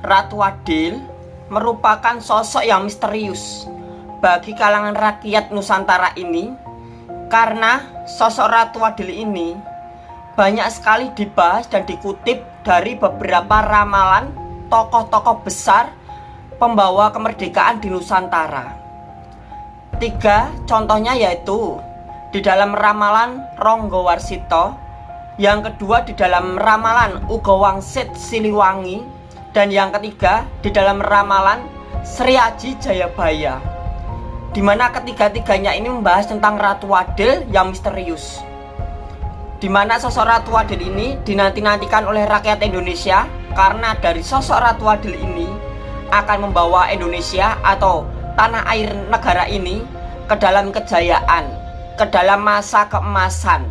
Ratu Adil merupakan sosok yang misterius bagi kalangan rakyat Nusantara ini karena sosok Ratu Adil ini banyak sekali dibahas dan dikutip dari beberapa ramalan tokoh-tokoh besar pembawa kemerdekaan di Nusantara. Tiga contohnya yaitu di dalam ramalan Ronggo Warsito, yang kedua di dalam ramalan Ugo Wangsit Siliwangi, dan yang ketiga di dalam ramalan Sri Aji Jayabaya di mana ketiga-tiganya ini membahas tentang Ratu Adil yang misterius. Di mana sosok Ratu Adil ini dinanti-nantikan oleh rakyat Indonesia karena dari sosok Ratu Adil ini akan membawa Indonesia atau tanah air negara ini ke dalam kejayaan, ke dalam masa keemasan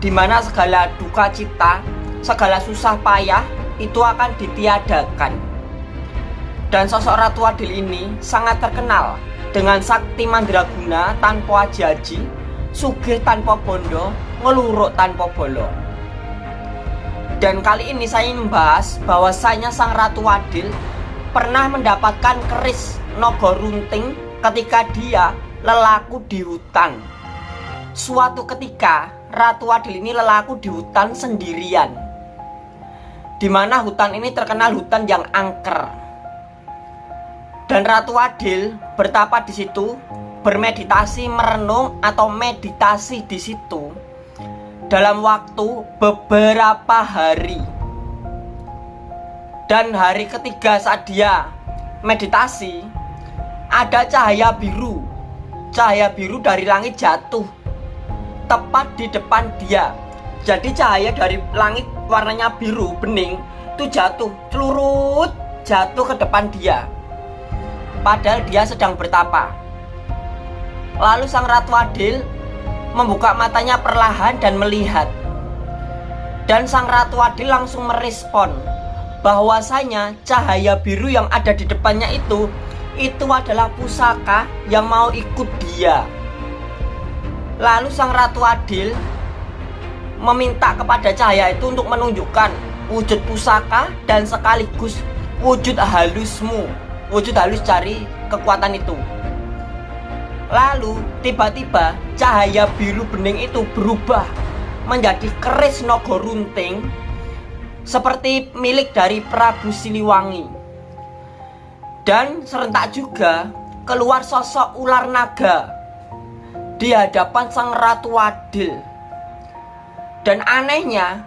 di mana segala duka cita, segala susah payah itu akan ditiadakan. Dan sosok Ratu Adil ini sangat terkenal dengan sakti mandraguna tanpa aji sugih tanpa bondo, ngeluruk tanpa bolo. Dan kali ini saya membahas bahwasanya sang Ratu Adil pernah mendapatkan keris nogo runting ketika dia lelaku di hutan. Suatu ketika Ratu Adil ini lelaku di hutan sendirian di mana hutan ini terkenal hutan yang angker. Dan Ratu Adil bertapa di situ, bermeditasi, merenung atau meditasi di situ dalam waktu beberapa hari. Dan hari ketiga saat dia meditasi, ada cahaya biru. Cahaya biru dari langit jatuh tepat di depan dia jadi cahaya dari langit warnanya biru bening itu jatuh celurut jatuh ke depan dia. Padahal dia sedang bertapa. Lalu sang Ratu Adil membuka matanya perlahan dan melihat. Dan sang Ratu Adil langsung merespon bahwasanya cahaya biru yang ada di depannya itu itu adalah pusaka yang mau ikut dia. Lalu sang Ratu Adil meminta kepada cahaya itu untuk menunjukkan wujud pusaka dan sekaligus wujud halusmu wujud halus cari kekuatan itu. Lalu tiba-tiba cahaya biru bening itu berubah menjadi keris nogo runting seperti milik dari Prabu Siliwangi. Dan serentak juga keluar sosok ular naga di hadapan sang Ratu Adil dan anehnya,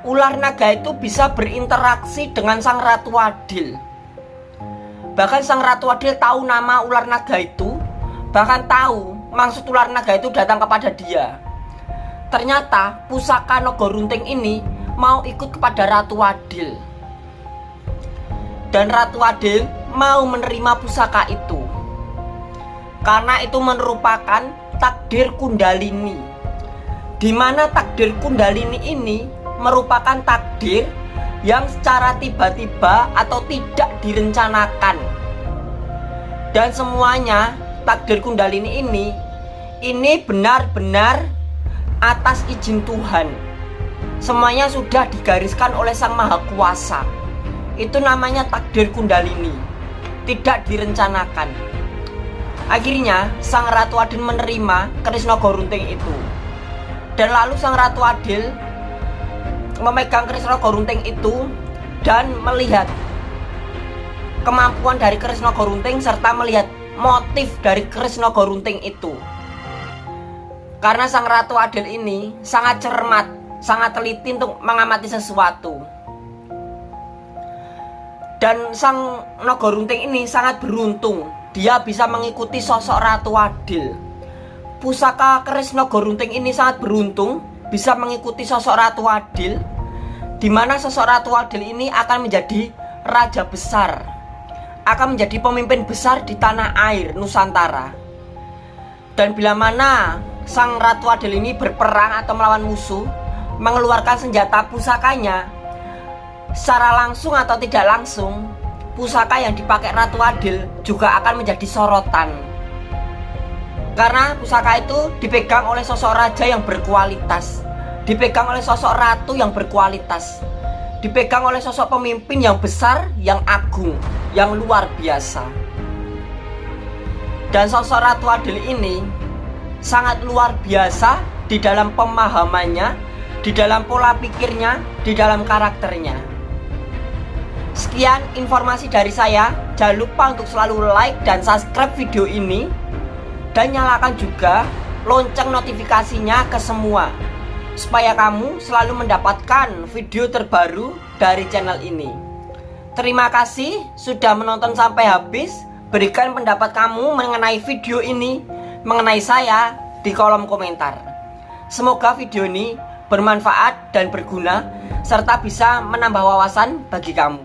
ular naga itu bisa berinteraksi dengan sang Ratu Adil. Bahkan sang Ratu Adil tahu nama ular naga itu, bahkan tahu maksud ular naga itu datang kepada dia. Ternyata pusaka Nogo Runting ini mau ikut kepada Ratu Adil. Dan Ratu Adil mau menerima pusaka itu. Karena itu merupakan takdir Kundalini di mana takdir Kundalini ini merupakan takdir yang secara tiba-tiba atau tidak direncanakan. Dan semuanya takdir Kundalini ini ini benar-benar atas izin Tuhan. Semuanya sudah digariskan oleh Sang Maha Kuasa. Itu namanya takdir Kundalini. Tidak direncanakan. Akhirnya Sang Ratu Adin menerima Krisna Gorunting itu dan lalu sang Ratu Adil memegang Krisna Gorunting itu dan melihat kemampuan dari Krisna Gorunting serta melihat motif dari Krisna Gorunting itu. Karena sang Ratu Adil ini sangat cermat, sangat teliti untuk mengamati sesuatu. Dan sang Nogorunting ini sangat beruntung, dia bisa mengikuti sosok Ratu Adil Pusaka keris Nogorunting ini sangat beruntung bisa mengikuti sosok Ratu Adil di mana sosok Ratu Adil ini akan menjadi raja besar akan menjadi pemimpin besar di tanah air Nusantara. Dan bila mana sang Ratu Adil ini berperang atau melawan musuh mengeluarkan senjata pusakanya secara langsung atau tidak langsung pusaka yang dipakai Ratu Adil juga akan menjadi sorotan karena pusaka itu dipegang oleh sosok raja yang berkualitas Dipegang oleh sosok ratu yang berkualitas dipegang oleh sosok pemimpin yang besar, yang agung, yang luar biasa. Dan sosok Ratu Adil ini sangat luar biasa di dalam pemahamannya, di dalam pola pikirnya, di dalam karakternya. Sekian informasi dari saya. Jangan lupa untuk selalu like dan subscribe video ini dan nyalakan juga lonceng notifikasinya ke semua supaya kamu selalu mendapatkan video terbaru dari channel ini. Terima kasih sudah menonton sampai habis. Berikan pendapat kamu mengenai video ini, mengenai saya di kolom komentar. Semoga video ini bermanfaat dan berguna serta bisa menambah wawasan bagi kamu.